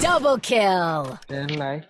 Double kill. đến lấy.